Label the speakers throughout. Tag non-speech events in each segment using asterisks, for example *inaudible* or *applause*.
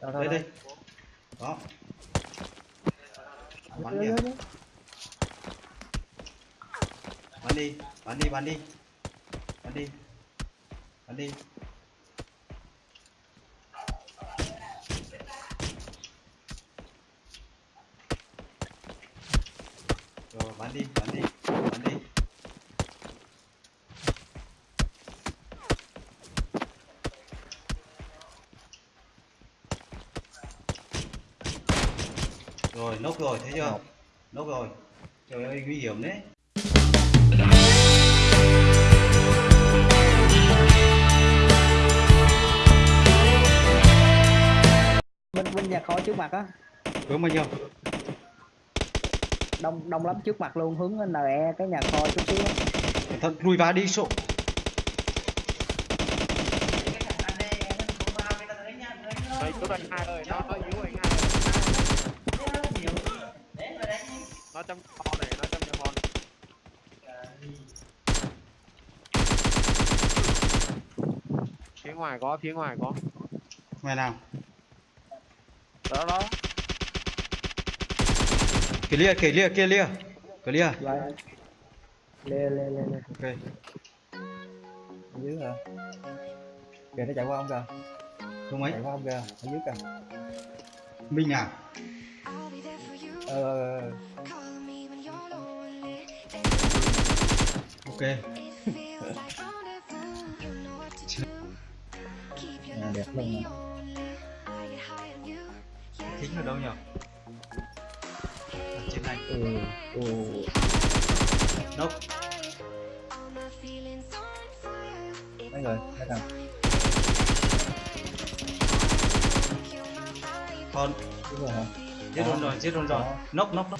Speaker 1: Đâu, đâu, đâu.
Speaker 2: đây. đó. Bắn
Speaker 1: Đưa,
Speaker 2: kìa.
Speaker 1: đưa, đưa.
Speaker 2: bắn đi bắn đi bắn đi. Bắn đi bắn đi nốt rồi thấy chưa? Nốt. Rồi. Trời ơi nguy hiểm đấy.
Speaker 1: Bên bên nhà kho trước mặt á.
Speaker 2: Hướng bao nhiêu?
Speaker 1: Đông đông lắm trước mặt luôn hướng lên E cái nhà kho chút xíu.
Speaker 2: Cẩn thận lùi vá đi sổ.
Speaker 3: Đấy, cứu anh hai ơi, nó yếu rồi. 100 con này 100 nhiều con. Phía ngoài có phía ngoài có.
Speaker 2: Ngoài nào?
Speaker 3: Đó đó.
Speaker 2: Kìa lia kìa lia
Speaker 1: kia lia kìa lia lê lê lê
Speaker 2: ok
Speaker 1: dưới rồi kìa nó chạy qua không kìa?
Speaker 2: Không ấy.
Speaker 1: Chạy qua không kìa? Ở dưới kìa.
Speaker 2: Minh à?
Speaker 1: Ờ. ờ, ờ.
Speaker 2: Ok.
Speaker 1: À, đẹp luôn
Speaker 2: thính ở đâu nhỉ ở trên này.
Speaker 1: Ừ ừ.
Speaker 2: Nốc.
Speaker 1: Mấy người mấy thằng
Speaker 2: con.
Speaker 1: Rồi hả?
Speaker 2: Giết luôn rồi giết luôn rồi.
Speaker 1: Đó.
Speaker 2: nốc nốc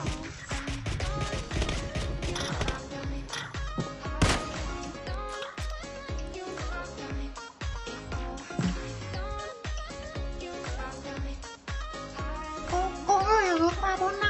Speaker 4: ở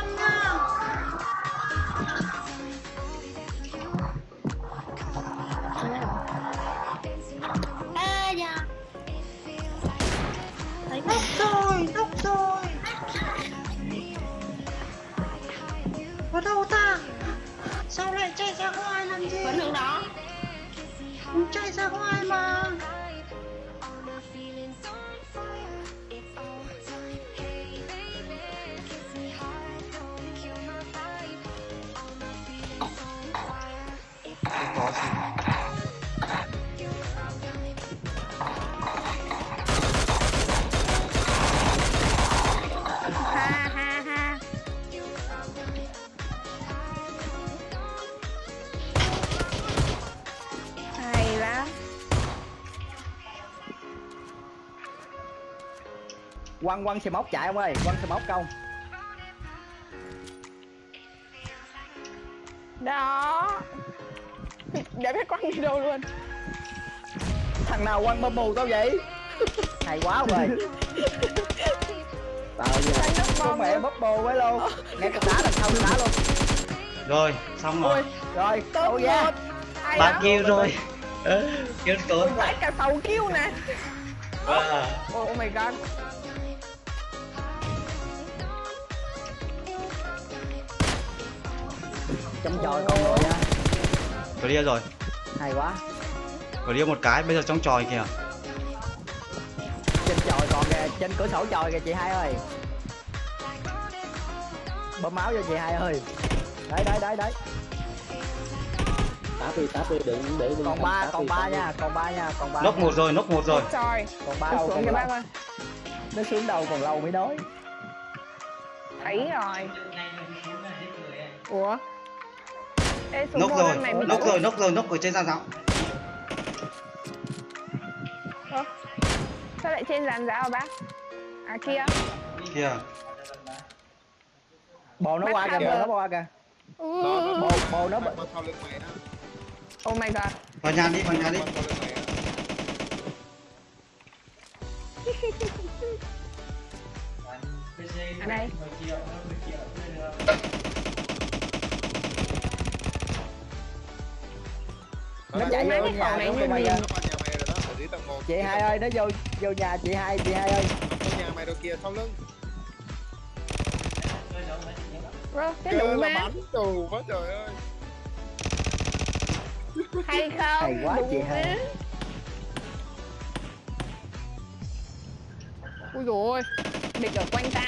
Speaker 1: quăng quăng xe móc chạy ông ơi. Quăng xe móc công
Speaker 4: Đó. Để biết quăng đi đâu luôn.
Speaker 1: Thằng nào quăng bom mù tao vậy? *laughs* Hay quá ông ơi *laughs* tao giờ
Speaker 4: nước
Speaker 1: con mẹ bóp bồ với luôn. Nghe cái đá đằng sau đá luôn.
Speaker 2: Rồi xong rồi.
Speaker 1: Rồi
Speaker 4: Top
Speaker 1: đâu ra
Speaker 2: ba kêu rồi. *laughs* Kêu tốn.
Speaker 4: Vãi cả 6 kill nè.
Speaker 2: Wow.
Speaker 4: Oh my god
Speaker 1: trong tròi con rồi nha
Speaker 2: clear rồi.
Speaker 1: Hay quá.
Speaker 2: Clear một cái bây giờ trong tròi kìa.
Speaker 1: Trên tròi còn kìa trên cửa sổ tròi kìa chị hai ơi. Bơm máu cho chị hai ơi. Đấy đấy đấy đấy.
Speaker 5: Táp đi táp đi đừng để đừng
Speaker 1: còn ba còn ba nha còn ba nha còn ba
Speaker 2: nốc
Speaker 1: nha.
Speaker 2: một rồi nốc một rồi.
Speaker 4: Trời
Speaker 1: còn ba đâu
Speaker 4: xuống
Speaker 1: còn
Speaker 4: bác ơi.
Speaker 1: Nó xuống đầu còn lâu mới nói
Speaker 4: Thấy rồi. Ủa Ê
Speaker 2: nốc rồi nốc rồi nốc rồi nốc ở trên gian giáo
Speaker 4: Ơ, Sao lại trên dàn giáo bác? À kia.
Speaker 2: Kìa
Speaker 1: bồ nó qua kìa bồ nó qua kìa. Bồ bồ nó.
Speaker 4: Oh my god.
Speaker 2: Vào nhà đi vào nhà đi. *laughs*
Speaker 4: Ở đây
Speaker 1: nó chạy vô
Speaker 4: cái
Speaker 1: nhà
Speaker 4: phòng này
Speaker 1: của
Speaker 4: như
Speaker 1: mày
Speaker 4: mình-
Speaker 1: kìa
Speaker 3: Nó qua nhà mày rồi đó, ở dưới tầng một.
Speaker 1: chị hai ơi nó vô vô nhà chị hai chị hai ơi.
Speaker 3: Vô nhà mày đâu kìa sau lưng.
Speaker 5: Rồi, cái
Speaker 3: là
Speaker 5: mà
Speaker 3: bắn tù quá trời ơi.
Speaker 5: Hay không?
Speaker 1: Hay quá chị
Speaker 5: mà. ui dồi ôi. Địch ở quanh ta.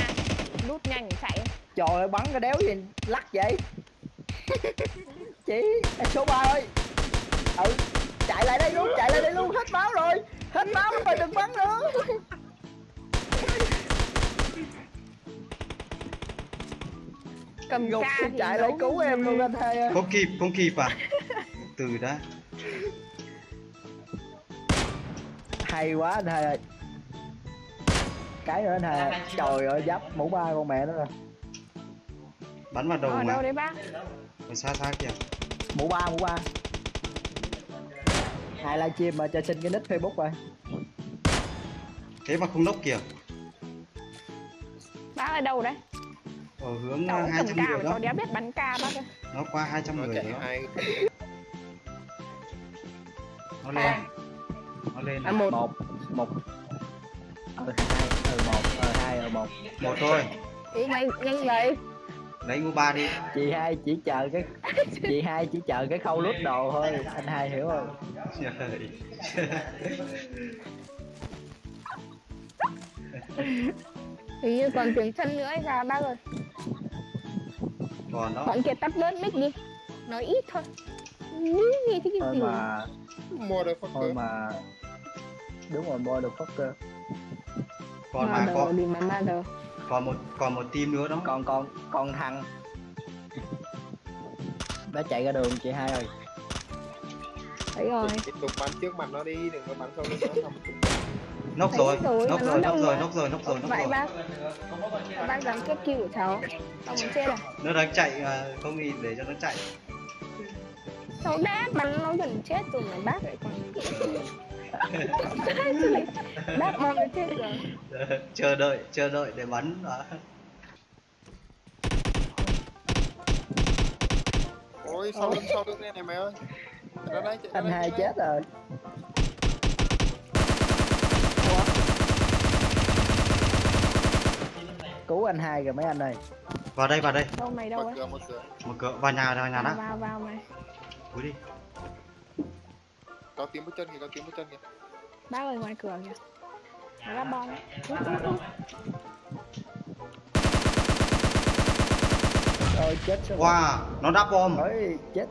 Speaker 5: Rút nhanh chạy.
Speaker 1: Trời ơi bắn cái đéo gì lắc vậy? *laughs* Chị số 3 ơi ừ chạy lại đây luôn chạy lại đây luôn hết máu rồi. Hết máu rồi đừng bắn nữa.
Speaker 5: Cầm
Speaker 1: gục chạy lại cứu em luôn anh hai ơi.
Speaker 2: Không kịp không kịp à. Từ đã
Speaker 1: hay quá anh hai ơi. Cái nữa anh hai trời ơi giáp mũ ba con mẹ nó rồi
Speaker 2: bắn vào đầu
Speaker 5: đâu
Speaker 2: mà
Speaker 5: đấy bác
Speaker 2: xa xa kìa.
Speaker 1: Mũ ba mũ ba hai livestream mà cho xin cái nick facebook rồi.
Speaker 2: Thế mà không nốc kìa.
Speaker 5: Bác ở đâu đấy?
Speaker 2: Ở hướng
Speaker 5: cầm
Speaker 2: trăm
Speaker 5: ca
Speaker 2: người đó.
Speaker 5: cháu đéo biết bắn ca bác ơi.
Speaker 2: Nó qua 200
Speaker 3: nó
Speaker 2: người đó.
Speaker 3: hai
Speaker 2: nó lên. Nó lên
Speaker 5: à một.
Speaker 1: Một. Một. Ờ hai. Ờ một. Ờ hai. Ờ một.
Speaker 2: Một thôi.
Speaker 5: Ý mày nhanh vậy
Speaker 2: lấy ngu ba đi.
Speaker 1: Chị hai chỉ chờ cái *laughs* chị hai chỉ chờ cái khâu lút đồ thôi anh hai hiểu không?
Speaker 5: Hình như còn tiếng chân nữa hay sao bác ơi
Speaker 2: còn đó.
Speaker 5: Bọn kia tắt bớt mic đi. Nói ít thôi. Nghĩ nghe thấy cái
Speaker 1: thôi
Speaker 5: gì?
Speaker 1: mà
Speaker 3: mua được
Speaker 1: thôi mà đúng rồi mua được fucker
Speaker 2: còn mà
Speaker 5: Mother
Speaker 2: còn
Speaker 5: đi mà mother
Speaker 2: còn một còn một team nữa đó.
Speaker 1: Còn còn còn thằng. Nó chạy ra đường chị hai ơi.
Speaker 5: Thấy rồi.
Speaker 3: Tiếp tục bắn trước mặt nó đi đừng có bắn sau lưng nó không.
Speaker 2: Nốc rồi
Speaker 5: rồi,
Speaker 2: nốc rồi nốc rồi nốc rồi nốc rồi nốc rồi.
Speaker 5: bác. Bác dám kết kill của cháu. Cháu muốn chết à?
Speaker 2: Nó đang chạy mà không nghĩ để cho nó chạy.
Speaker 5: Cháu đã bắn nó gần chết rồi mà bác lại còn bác mong nó chết rồi.
Speaker 2: Chờ đợi chờ đợi để bắn à.
Speaker 3: ôi sau lưng sau lưng đây này mày ơi?
Speaker 1: Anh hai chết rồi. Cứu anh hai rồi mấy anh ơi.
Speaker 2: Vào đây vào đây.
Speaker 5: Đâu mày đâu ấy?
Speaker 3: Mở cửa.
Speaker 2: Một cửa vào nhà vào nhà đó.
Speaker 5: Vào vào mày.
Speaker 2: Cúi đi
Speaker 3: có tiếng bước chân kìa có tiếng bước chân kìa.
Speaker 5: Bác ơi ngoài cửa kìa. Nó là bom.
Speaker 1: Rồi chết rồi.
Speaker 2: Wow nó đắp bom.
Speaker 1: Ôi, chết.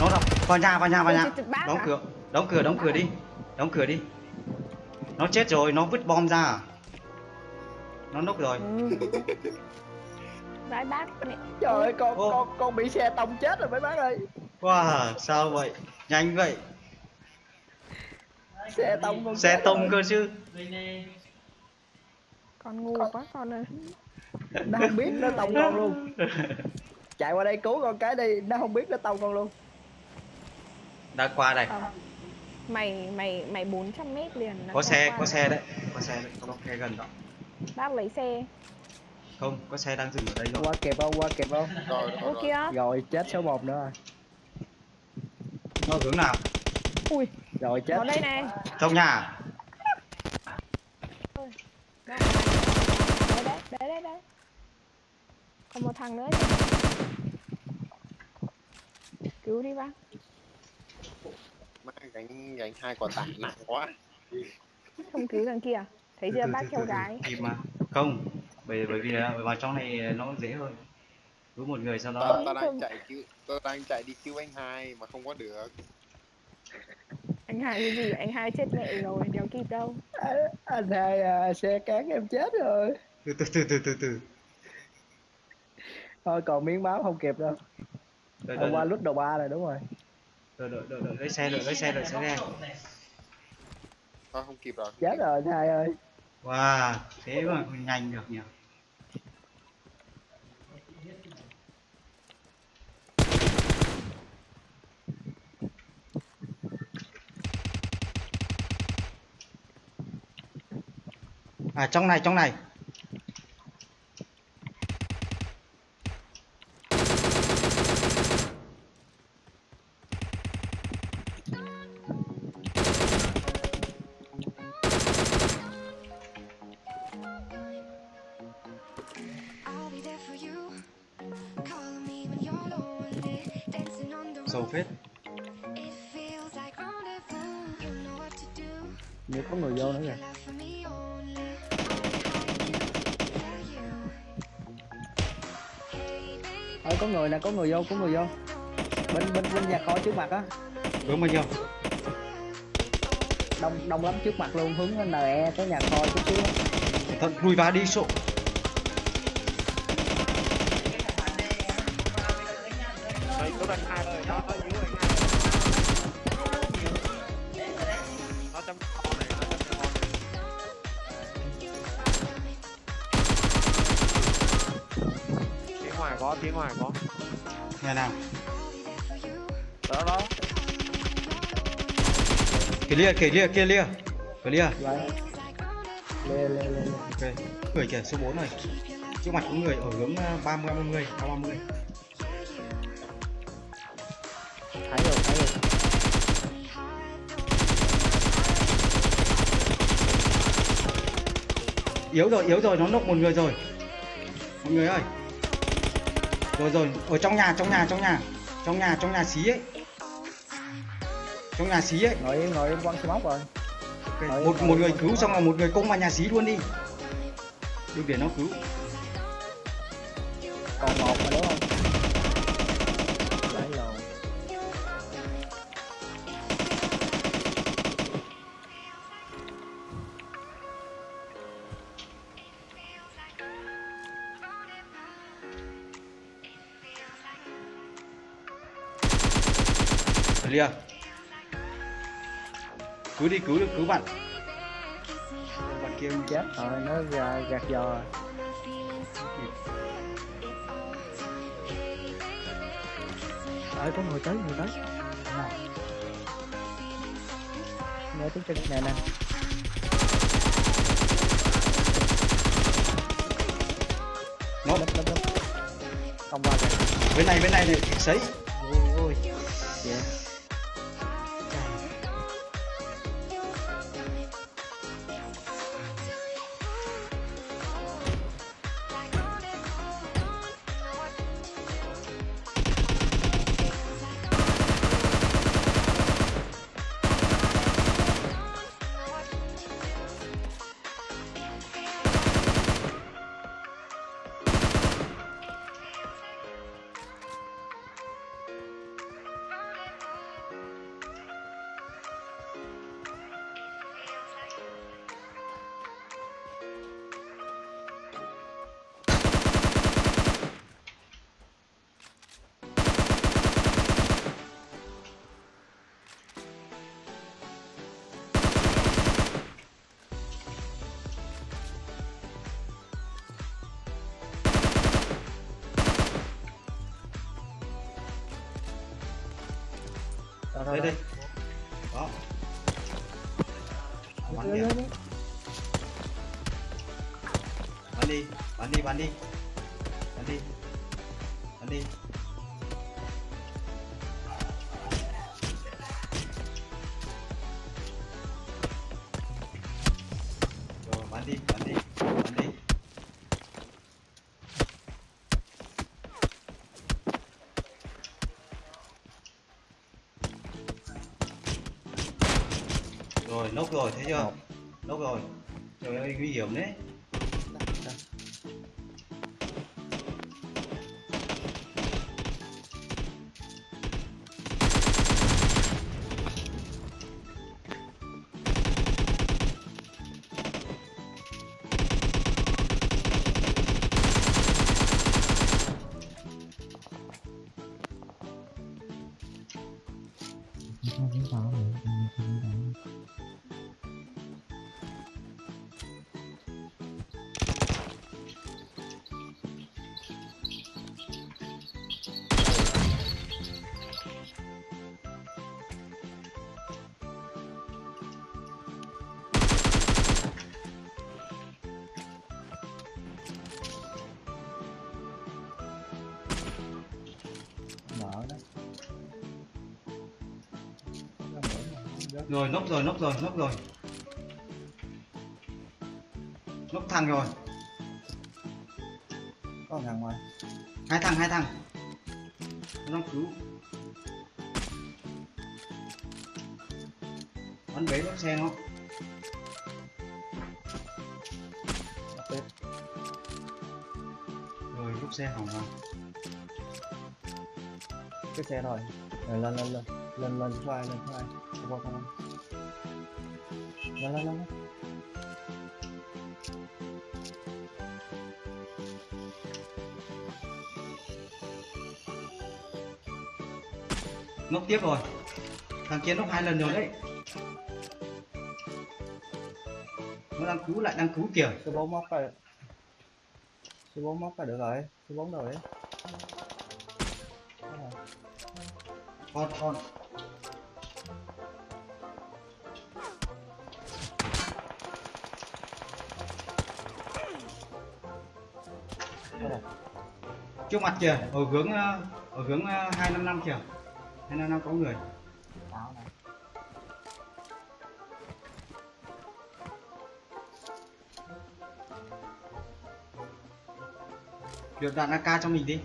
Speaker 2: Nó đập vào nhà vào nhà vào nhà. đóng
Speaker 5: à?
Speaker 2: cửa đóng cửa đóng cửa đi. Đóng cửa đi. Nó chết rồi nó vứt bom ra nó nốc rồi.
Speaker 5: Ừ. *laughs* Vãi bác
Speaker 1: trời ơi con
Speaker 2: Ô.
Speaker 1: con con bị xe tông chết rồi mấy bác ơi.
Speaker 2: Wow sao vậy? Nhanh vậy
Speaker 1: xe tông con
Speaker 2: xe tông cơ chứ.
Speaker 5: Con ngu quá con ơi.
Speaker 1: Nó không biết nó tông con luôn. Chạy qua đây cứu con cái đi nó không biết nó tông con luôn.
Speaker 2: Đã qua đây.
Speaker 5: Không. mày mày mày 400 mét liền
Speaker 2: có xe có xe đấy. Có xe đấy có xe gần đó.
Speaker 5: Bác lấy xe.
Speaker 2: Không có xe đang dừng ở đây rồi.
Speaker 1: qua kịp không qua kịp không?
Speaker 3: Rồi rồi, rồi.
Speaker 1: rồi chết số 1 nữa rồi.
Speaker 2: Nó hướng nào
Speaker 5: ui.
Speaker 1: Rồi chết.
Speaker 5: Nó đây này.
Speaker 2: Trong nhà.
Speaker 5: Đấy đấy đấy đấy. Còn một thằng nữa cứu đi bác.
Speaker 3: Má, gánh gánh hai quả tải nặng quá.
Speaker 5: Không cứu thằng kia. Thấy chưa?
Speaker 2: Từ,
Speaker 5: bác theo gái.
Speaker 2: Kịp mà không. Bởi bởi vì là vào trong này nó dễ hơn cứu một người sau đó.
Speaker 3: Ta đang chạy cứu ta đang chạy đi cứu anh hai mà không có được
Speaker 5: anh hai cái gì? Anh hai chết mẹ rồi đéo kịp đâu.
Speaker 1: À, anh hai à, xe cán em chết rồi.
Speaker 2: Từ từ từ từ từ từ.
Speaker 1: Thôi còn miếng máu không kịp đâu.
Speaker 2: Đợi
Speaker 1: Hôm qua lút đầu ba rồi đúng rồi.
Speaker 2: Đợi đợi đợi đợi. Lấy xe đợi lấy xe đợi xe nghe
Speaker 3: thôi không kịp rồi
Speaker 1: chết rồi anh hai ơi.
Speaker 2: Wow thế mà nhanh được nhỉ à trong này trong này. Sâu phết.
Speaker 1: như có người vô nữa kìa có người nè, có người vô, có người vô. Bên bên bên nhà kho trước mặt á.
Speaker 2: Hướng bao nhiêu
Speaker 1: Đông đông lắm trước mặt luôn, hướng NE tới nhà kho chút xíu. Á.
Speaker 2: thật lùi vào đi sộ
Speaker 3: Đây, phía ngoài có.
Speaker 2: nhà nào?
Speaker 3: Đó đó.
Speaker 2: clear clear clear clear
Speaker 1: Vậy Lê lê lê lê.
Speaker 2: Ok. Người kìa số 4 này. Trước mặt có người ở hướng ờ, 30 30 30
Speaker 1: Thấy rồi, thấy rồi.
Speaker 2: Yếu rồi yếu rồi nó nốc một người rồi. Mọi người ơi rồi rồi ở trong nhà trong nhà trong nhà. Trong nhà trong nhà xí ấy. Trong nhà xí ấy.
Speaker 1: Ngồi ngồi im quăng xe móc rồi.
Speaker 2: Ok, một một người cứu xong là một người công vào nhà xí luôn đi. Đừng để nó cứu.
Speaker 1: Còn một
Speaker 2: cứu đi cứu được cứu bạn. Bạn kia
Speaker 1: Chết rồi, nó ra gạt giò. Rồi Ơi có người tới, người tới Nghe tiếng chân nè nè.
Speaker 2: Nó
Speaker 1: Lấp lấp lấp. Không qua kìa
Speaker 2: bên này bên này này sấy
Speaker 1: rồi
Speaker 2: thấy chưa? Nốc rồi. Trời ơi nguy hiểm đấy rồi nốc rồi nốc rồi nốc rồi. Nốc thằng rồi.
Speaker 6: Có thằng ngoài.
Speaker 2: Hai thằng hai thằng. Nó cứu. Bắn bế lốp xe nó. Rồi lốp xe hỏng rồi.
Speaker 6: Cái xe rồi. Rồi, lên lên lên. Lên lên số lần lên không qua không lên lên.
Speaker 2: nốc tiếp rồi thằng kia nốc hai lần rồi đấy nó đang cứu lại đang cứu kìa
Speaker 6: số bốn móc rồi số bốn móc là được rồi đấy Đó rồi.
Speaker 2: con con trước mặt kìa ở hướng ờ, ở hướng ờ, hai năm năm kìa. Hai năm năm có người. Được đạn AK cho mình đi.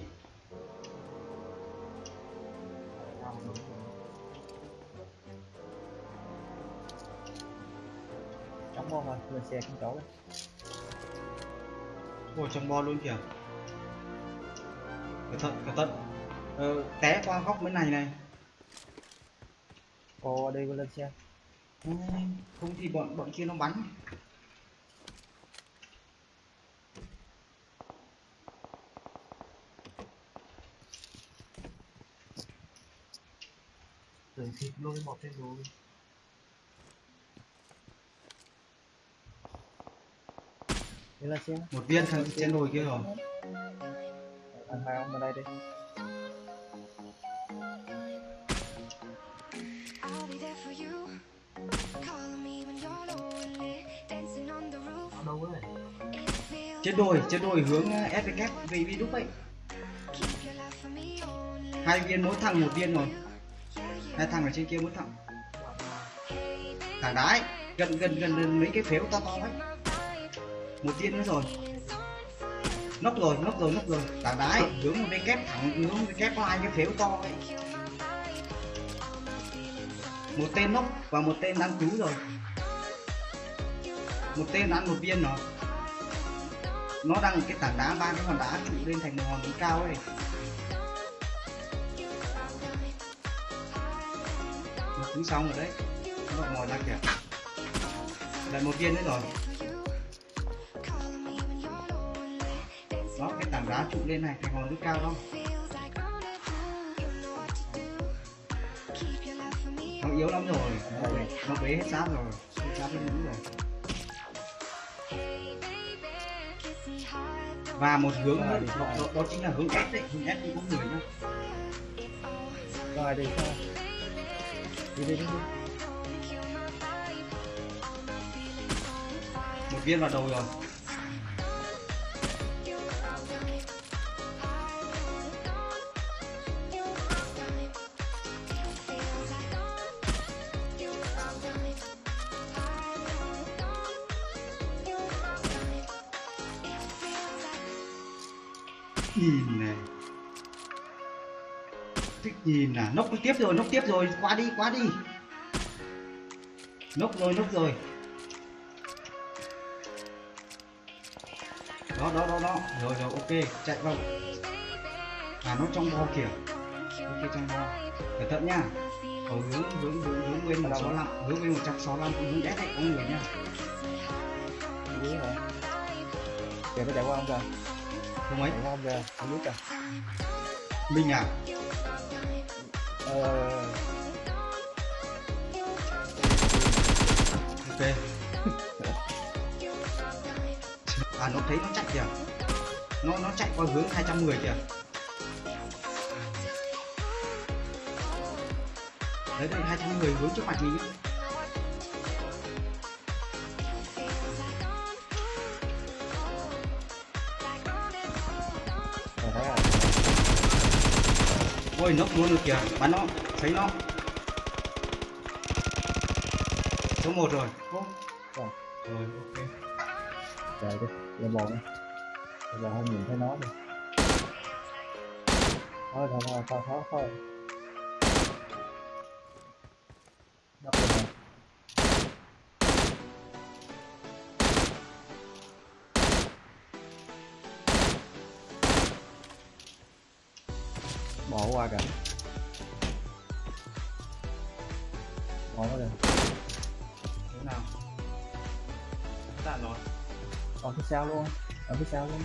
Speaker 6: Chống ngon rồi lên xe cũng chỗ đấy
Speaker 2: Ôi trong bo luôn kìa Cẩn thận, cẩn thận ờ, Té qua góc bên này này.
Speaker 6: Cô đi lên xe.
Speaker 2: Không thì bọn bọn kia nó bắn.
Speaker 6: Tưởng thịt lôi một trên đùi đi lên xe.
Speaker 2: Một viên thằng trên đồi kia rồi
Speaker 6: anh hai ông bên đây đi.
Speaker 2: Trên đồi, trên đồi hướng ờ, FVK về vi đúc ấy.
Speaker 7: Only.
Speaker 2: Hai viên mỗi thằng một viên rồi. Hai thằng ở trên kia mỗi thằng. Thằng đái Gần gần gần gần mấy cái phếu to to ấy. Một viên nữa rồi Nóc rồi, nóc rồi, nóc rồi. Thằng đái hướng một cái kép thẳng hướng một cái kép có hai cái phếu to ấy. Một tên nóc và một tên đang cứu rồi. Một tên ăn một viên nó nó đang cái tảng đá ba cái hòn đá trụ lên thành một hòn núi cao ấy. Nó cứu xong rồi đấy. Nó ngồi ra kìa. Lại một viên nữa rồi.
Speaker 7: Know what to do. Keep your love for me
Speaker 2: nó yếu lắm rồi nó, nó bế hết xác rồi hết xác lên núi rồi. Và một hướng nữa đó, đó, đó chính là hướng S đấy hướng S cũng có người nhá.
Speaker 6: Rồi đi sao đi đi đi đi
Speaker 2: một viên vào đầu rồi thích nhìn à nốc tiếp rồi nốc tiếp rồi. Qua đi qua đi. Nốc rồi nốc rồi. Đó đó đó đó. Rồi rồi ok. Chạy vào. À nó trong bo kìa. Ok trong bo cẩn thận nha. Ở hướng hướng hướng hướng bên một sáu lăm hướng bên một trăm sáu lăm hướng S đấy có người nha.
Speaker 6: Đi dưới rồi kìa nó chạy qua không kìa?
Speaker 2: Không ấy.
Speaker 6: Không kìa? Ở dưới kìa.
Speaker 2: Mình à
Speaker 6: Ờ.
Speaker 2: ok. *laughs* À nó thấy nó chạy kìa. Nó nó chạy qua hướng 210 kìa. Đấy, đây 210 hướng trước mặt mình ôi, nó luôn được kìa, bắn nó, thấy nó. Số một rồi. Oh.
Speaker 6: rồi
Speaker 2: rồi, ok.
Speaker 6: Trời đi ra bò đi. Ra bò không nhìn thấy nó đi. Thôi thôi thôi thôi thôi thôi. Bỏ qua kìa. Bỏ qua kìa.
Speaker 2: Thế nào?
Speaker 3: Đạn rồi.
Speaker 6: Ở phía sau luôn. Ở phía sau luôn.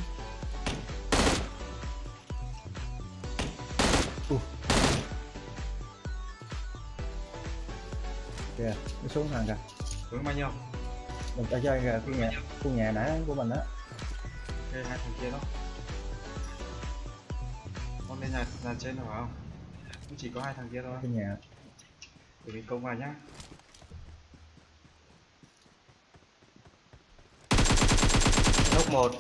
Speaker 6: Ui. kìa nó xuống thằng kìa.
Speaker 2: Hướng bao nhiêu?
Speaker 6: Mình ta chơi kìa khu nhà khu nhà nãy của mình á.
Speaker 2: Ok hai thằng kia đó lên nhà nhà trên rồi không? Cũng chỉ có hai thằng kia thôi.
Speaker 6: Khu nhà.
Speaker 2: Để mình công vào nhá. Lốc một.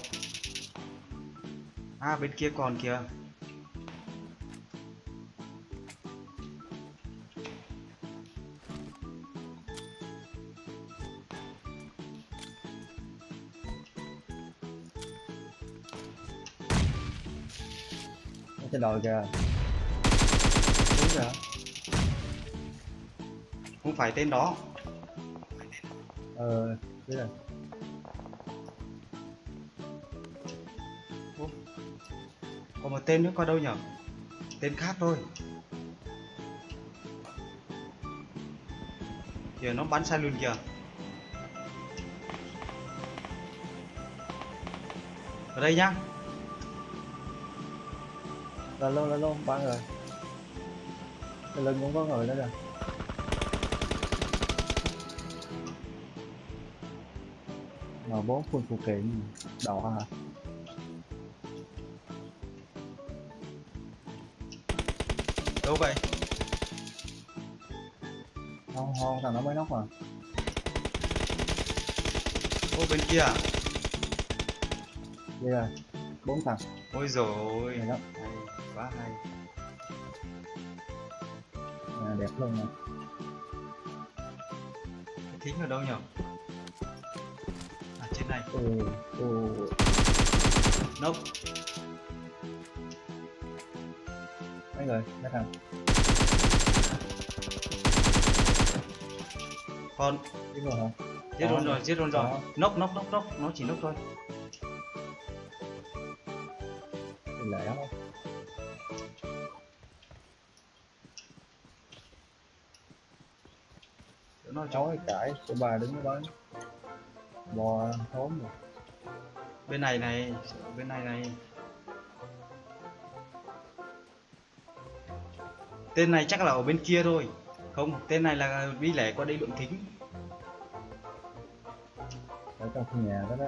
Speaker 2: À bên kia còn kìa
Speaker 6: trên đồi kìa. Đúng kìa
Speaker 2: không phải tên đó.
Speaker 6: Ờ biết rồi
Speaker 2: còn một tên nữa qua đâu nhở? Tên khác thôi. Kìa nó bắn sai luôn kìa. Ở đây nhá
Speaker 6: lên luôn lên luôn ba người. Lưng cũng có người nữa kìa. M4 full phụ kiện đỏ hả?
Speaker 2: Đâu vậy
Speaker 6: không không thằng nó mới nóc mà.
Speaker 2: Ô bên kia à?
Speaker 6: đây rồi bốn thằng.
Speaker 2: Ôi rồi quá hay.
Speaker 6: À, đẹp luôn nè.
Speaker 2: Thính ở đâu nhở à trên này.
Speaker 6: Ừ, ừ.
Speaker 2: nốc.
Speaker 6: Mấy người? Mấy thằng?
Speaker 2: Con.
Speaker 6: Biết rồi hả?
Speaker 2: Giết luôn
Speaker 6: rồi.
Speaker 2: giết luôn rồi. Nốc nốc nốc nốc. Nó chỉ nốc thôi nó
Speaker 6: chói cãi của bà đứng đó. Bò thốn rồi.
Speaker 2: Bên này này bên này này. Tên này chắc là ở bên kia thôi. Không tên này là đi lẻ qua đây lượng thính.
Speaker 6: Ở trong nhà đó đó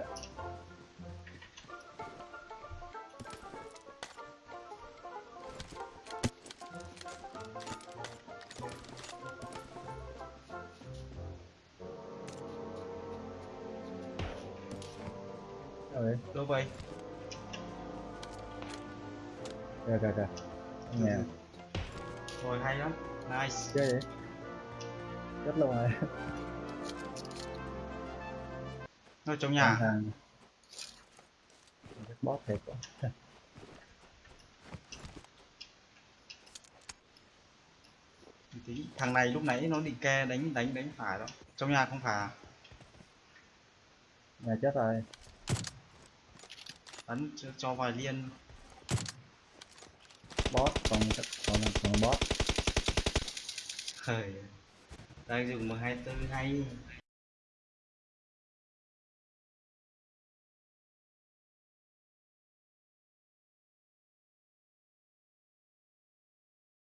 Speaker 6: rồi
Speaker 2: hay lắm. Nice.
Speaker 6: Chơi vậy? Chết luôn rồi.
Speaker 2: Nó trong nhà.
Speaker 6: Thằng bóp thiệt quá.
Speaker 2: Tí. thằng này lúc nãy nó định ke đánh đánh đánh phải đó. Trong nhà không phải à?
Speaker 6: nhà chết rồi.
Speaker 2: Bắn cho, cho vài liên.
Speaker 6: Boss còn còn còn boss
Speaker 2: thời đang dùng M24 hay.